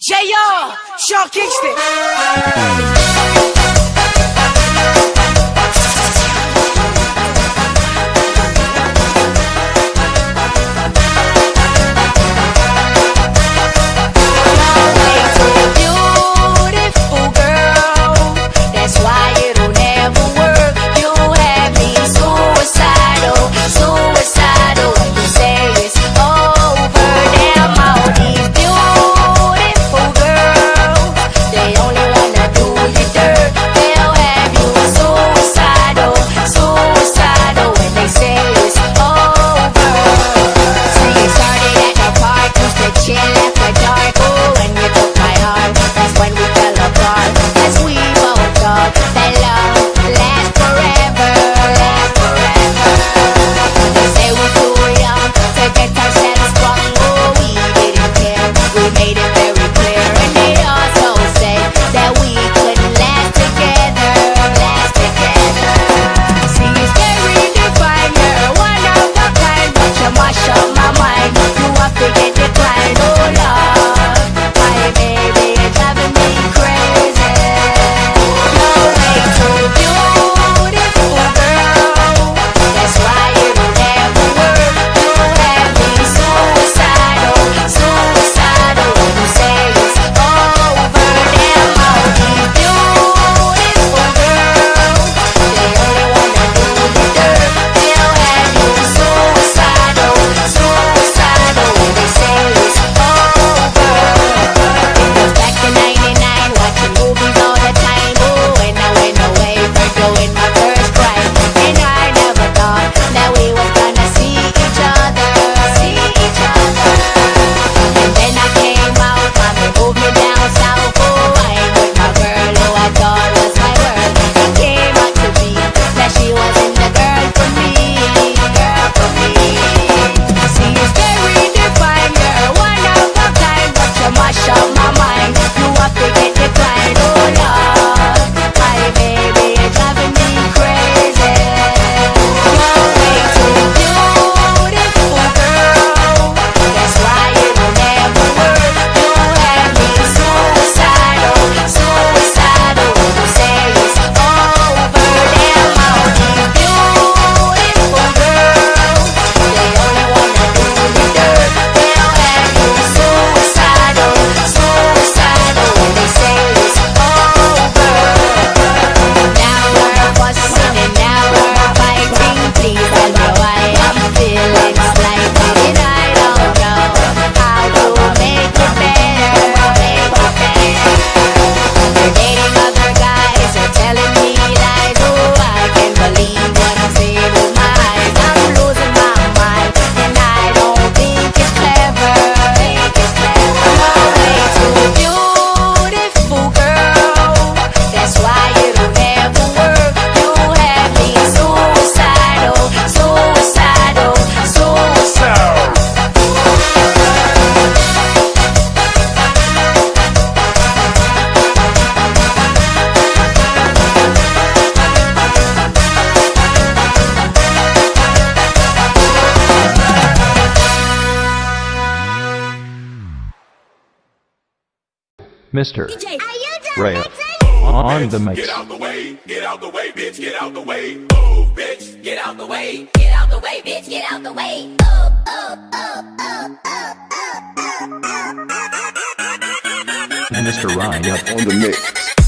J.R. Shark Kingston. Mr. Ray on the mix. Get out the way, get out the way, bitch, get out the way. Move, bitch, get out the way. Get out the way, bitch, get out the way. Oh, oh, oh, oh, oh, oh, oh, oh. Mr. Ryan on the mix.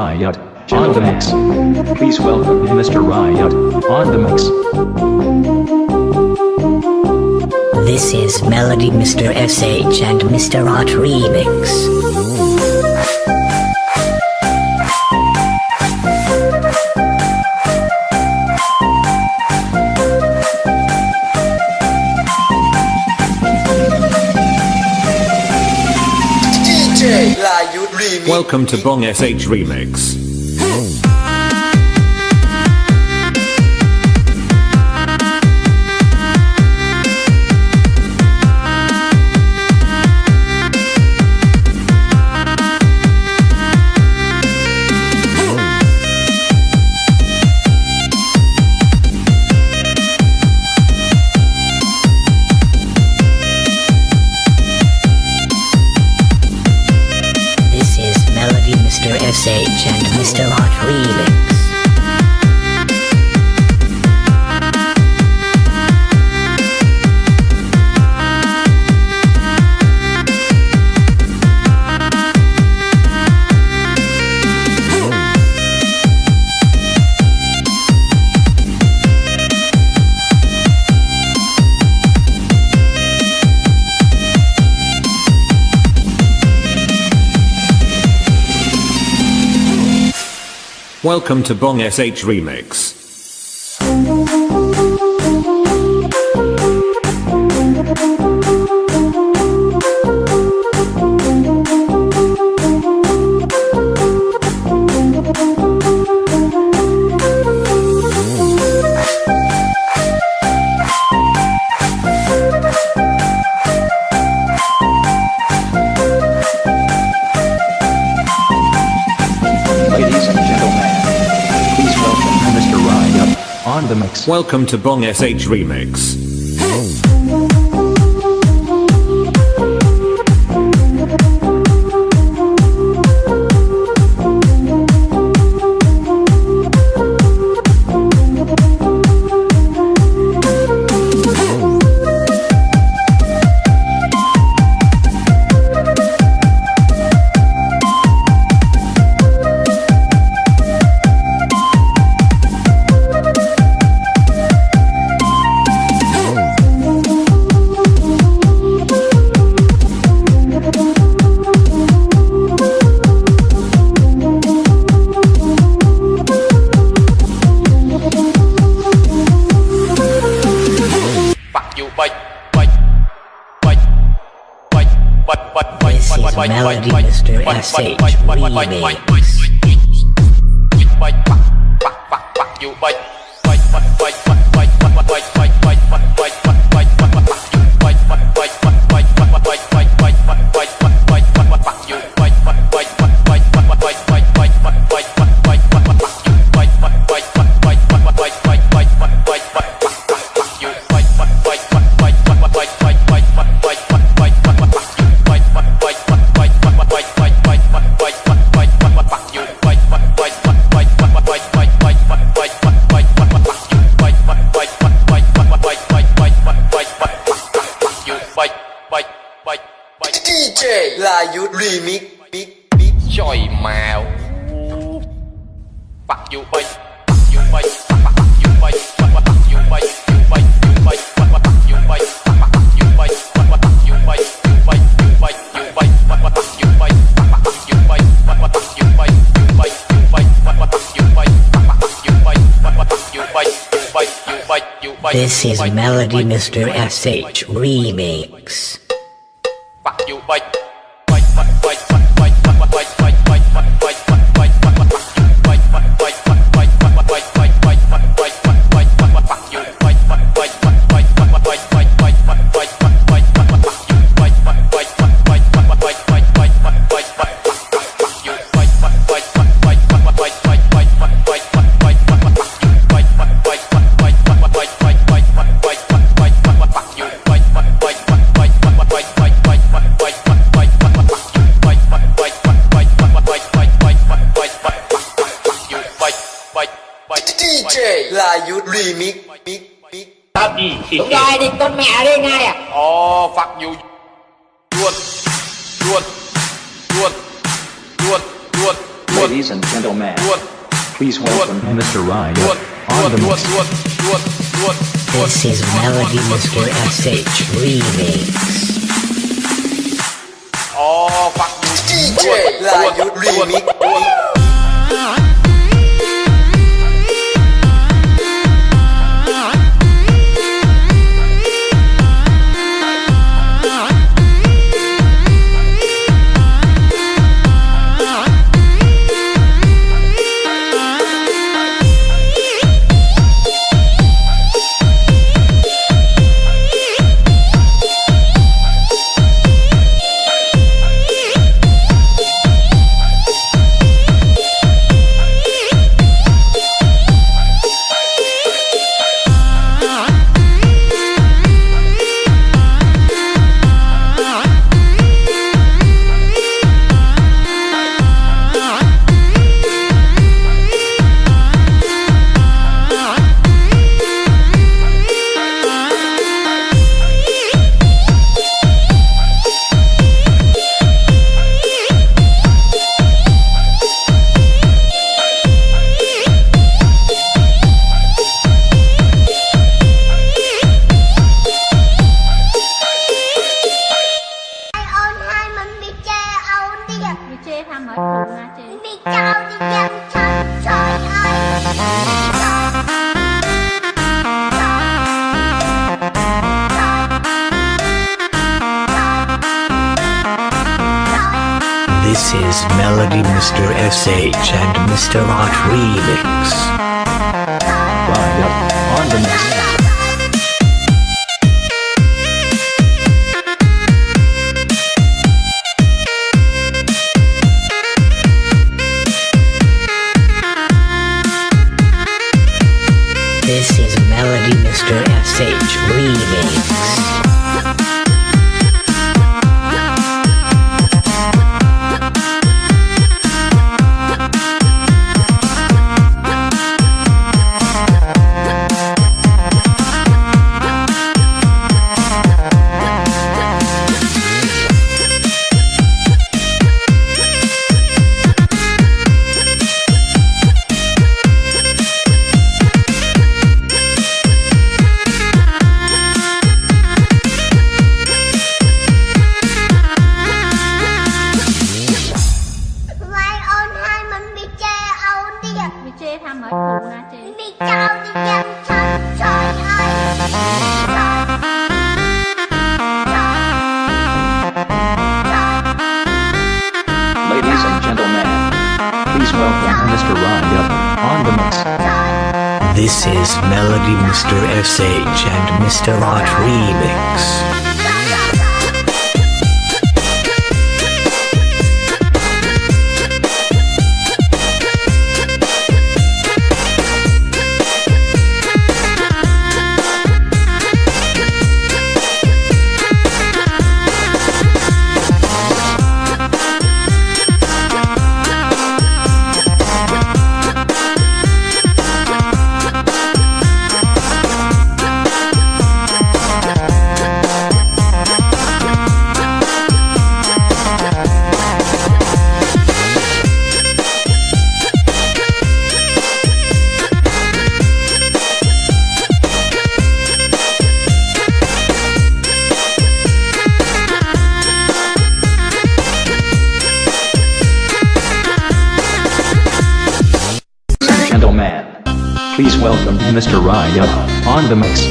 Riot on the mix. Please welcome Mr. Riot on the mix. This is Melody Mr. SH and Mr. Art Remix. Welcome to Bong SH Remix. Welcome to Bong SH Remix. Welcome to Bong SH Remix. This is Melody Mr. S.H. Remix. bạch bạch DJ là you remix mix mix trời mèo bắt you bay you bay This is Melody Mr. SH Remix. biết biết biết thật đúng rồi thì con mẹ đi ngay à ồ phật dù luôn luôn luôn luôn luôn Ladies and gentlemen, please welcome Mr. Ryan on the mix. This is Melody Mr. SH Remix. Oh, fuck. DJ Ryan Remix. This is Melody Mr. SH and Mr. Hot Remix. Up on the Mr. Hot Remix. Please welcome Mr. Ryan on the mix.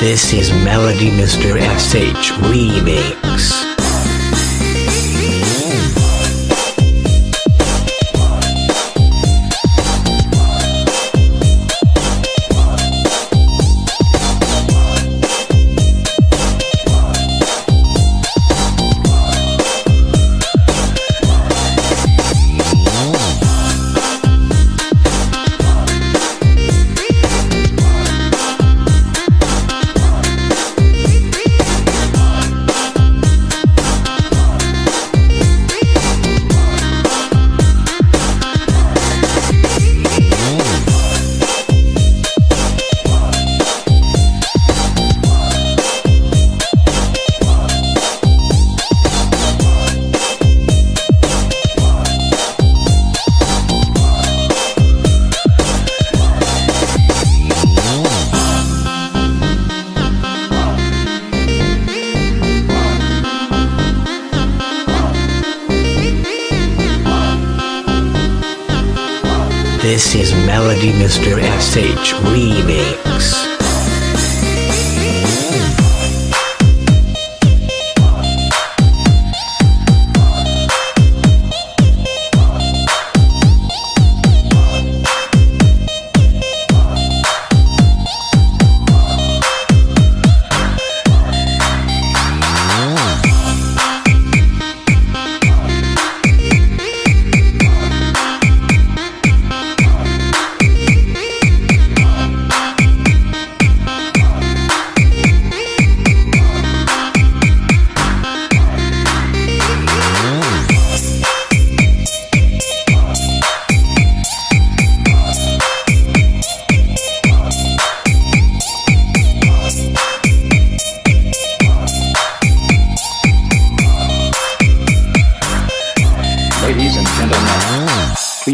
This is Melody Mr. SH Remix. Melody Mr. SH Remix.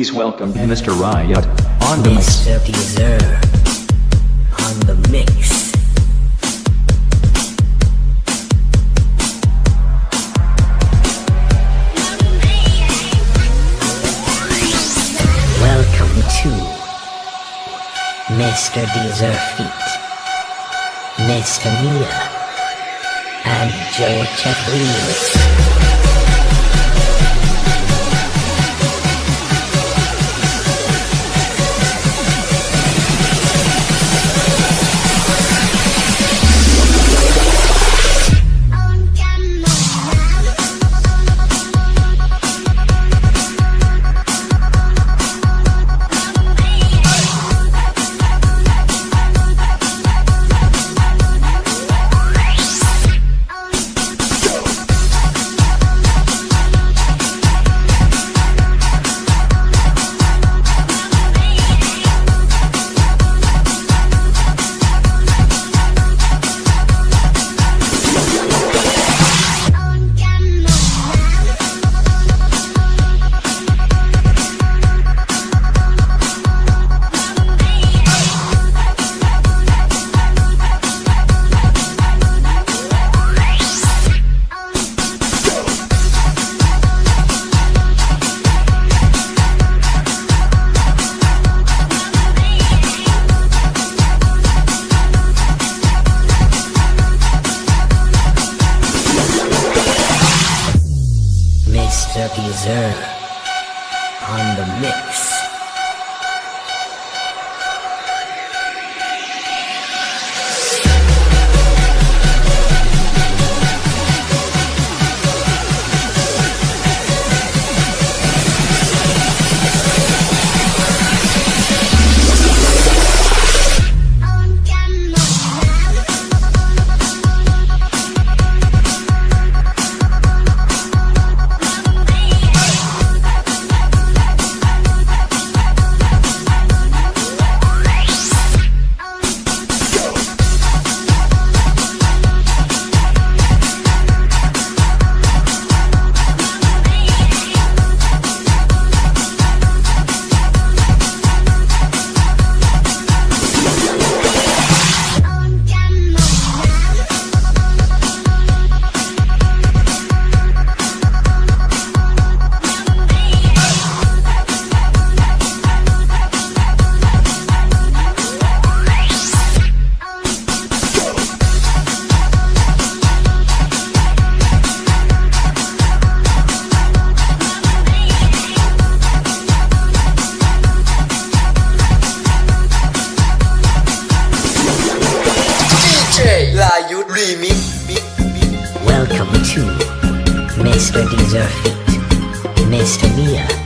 Please welcome Mr. Riot on the mix. Mr. Deezer on the mix. Welcome to Mr. Deezer Feet, Mr. Mia, and Joe Chet Mr. Deezer Feet, Mr. Mia, and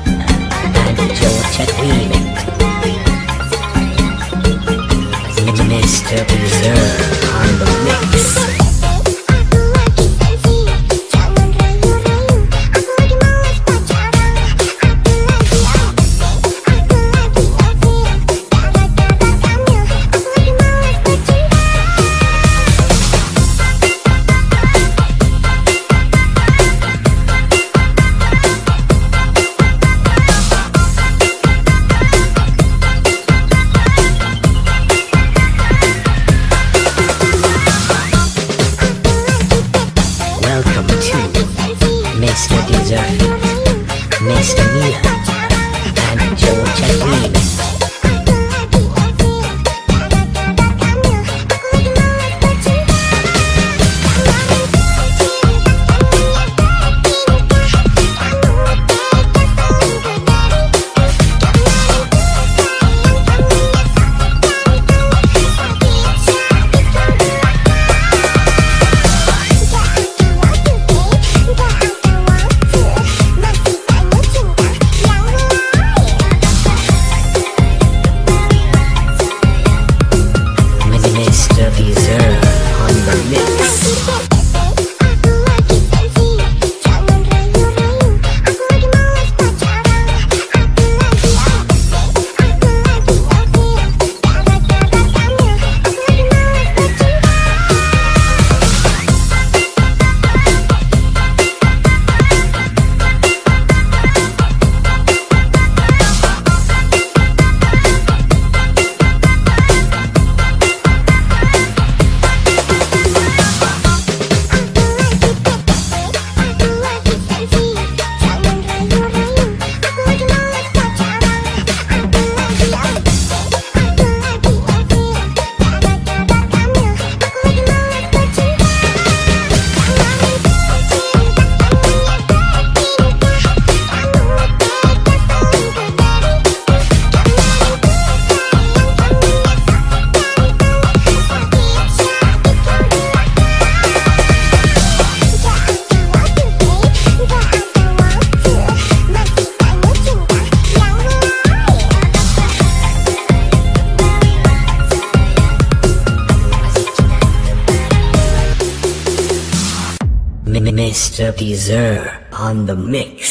Deezer on the mix.